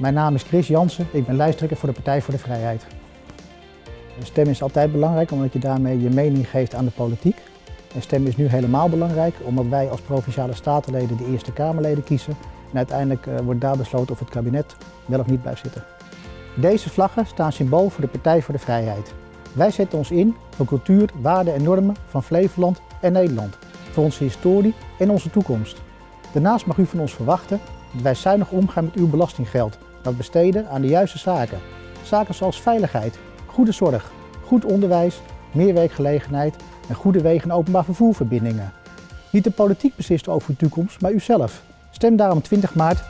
Mijn naam is Chris Jansen, ik ben lijsttrekker voor de Partij voor de Vrijheid. Stem is altijd belangrijk omdat je daarmee je mening geeft aan de politiek. Een stem is nu helemaal belangrijk omdat wij als Provinciale Statenleden de Eerste Kamerleden kiezen. En uiteindelijk eh, wordt daar besloten of het kabinet wel of niet blijft zitten. Deze vlaggen staan symbool voor de Partij voor de Vrijheid. Wij zetten ons in voor cultuur, waarden en normen van Flevoland en Nederland. Voor onze historie en onze toekomst. Daarnaast mag u van ons verwachten dat wij zuinig omgaan met uw belastinggeld. Dat besteden aan de juiste zaken. Zaken zoals veiligheid, goede zorg, goed onderwijs, meer werkgelegenheid en goede wegen en openbaar vervoerverbindingen. Niet de politiek beslist over uw toekomst, maar u zelf. Stem daarom 20 maart